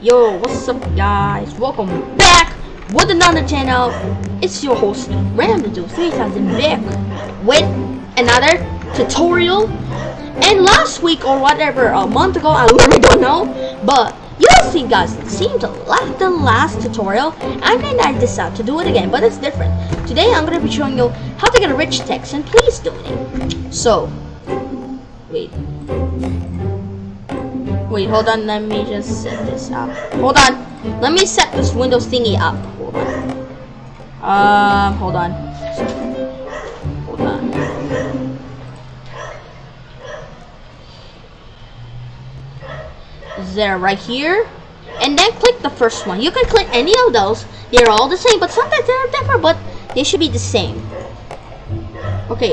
Yo, what's up guys? Welcome back with another channel. It's your host, Random3000 back with another tutorial. And last week or whatever, a month ago, I really don't know. But you see guys, it seemed like the last tutorial. And then I decided to do it again, but it's different. Today I'm to be showing you how to get a rich text and please donate. So, wait. Wait, hold on. Let me just set this up. Hold on. Let me set this Windows thingy up. Hold on. Um, hold on. Hold on. There, right here. And then click the first one. You can click any of those. They're all the same, but sometimes they're different, but they should be the same. Okay.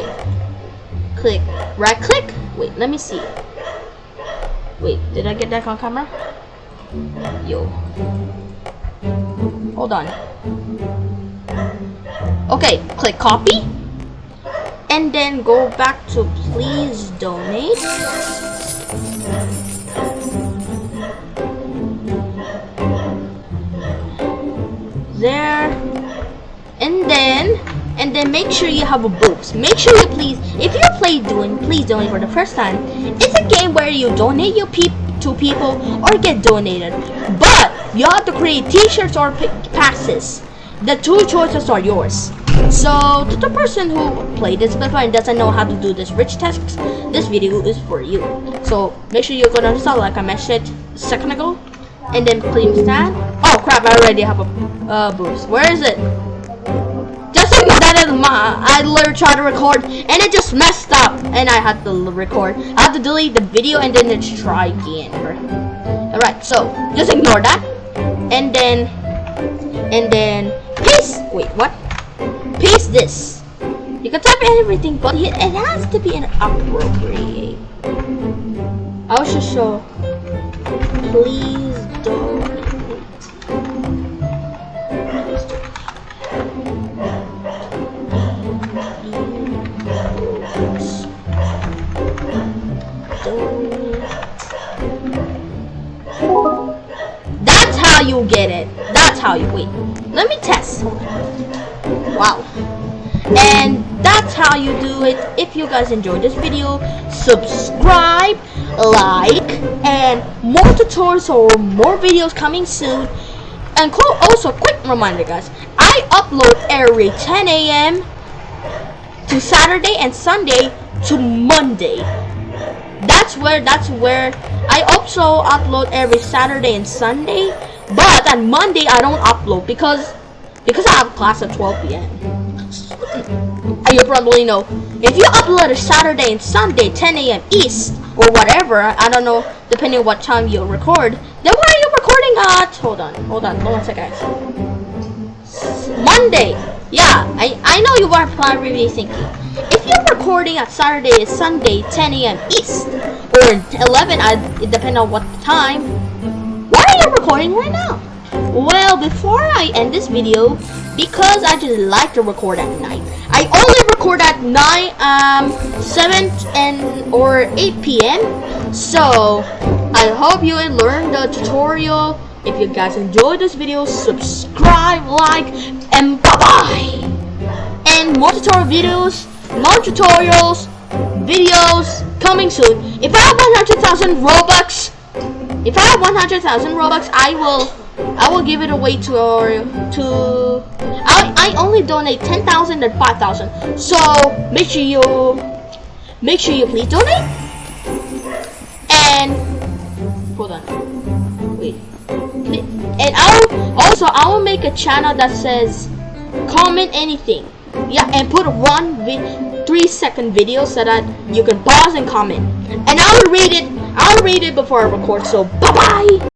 Click. Right click. Wait, let me see. Wait, did I get that on camera? Yo. Hold on. Okay, click copy. And then go back to please donate. There. And then and then make sure you have a boost. Make sure you please, if you please donate for the first time. It's a game where you donate your peop to people or get donated, but you have to create T-shirts or passes. The two choices are yours. So to the person who played this before and doesn't know how to do this rich tasks, this video is for you. So make sure you go down to like I mentioned a second ago, and then claim stand. Oh crap! I already have a uh, boost. Where is it? My I literally tried to record and it just messed up and I had to record. I had to delete the video and then just try again. Alright, so just ignore that. And then and then paste wait what? Paste this. You can type everything but it has to be an appropriate. I was just show please don't get it. That's how you wait. Let me test. Wow. And that's how you do it. If you guys enjoyed this video, subscribe, like, and more tutorials or more videos coming soon. And also, quick reminder guys, I upload every 10 a.m. to Saturday and Sunday to Monday. That's where that's where I also upload every Saturday and Sunday, but on Monday I don't upload because because I have class at 12 p.m. you probably know if you upload a Saturday and Sunday 10 a.m. East or whatever, I don't know depending on what time you record. Then where are you recording at? Hold on, hold on, hold on a second. Monday. Yeah, I I know you are probably thinking if you're recording at Saturday and Sunday 10 a.m. East or 11, I, it depends on what time, you recording right now? Well, before I end this video, because I just like to record at night, I only record at 9, um, 7 and or 8 p.m. So, I hope you learned the tutorial. If you guys enjoyed this video, subscribe, like, and bye-bye! And more tutorial videos more tutorials, videos coming soon. If I have 100,000 Robux, if I have 100,000 Robux, I will I will give it away to or to I I only donate 10,000 and 5,000. So make sure you make sure you please donate. And hold on. Wait. And I'll also I will make a channel that says comment anything yeah and put one three second video so that you can pause and comment and i'll read it i'll read it before i record so bye bye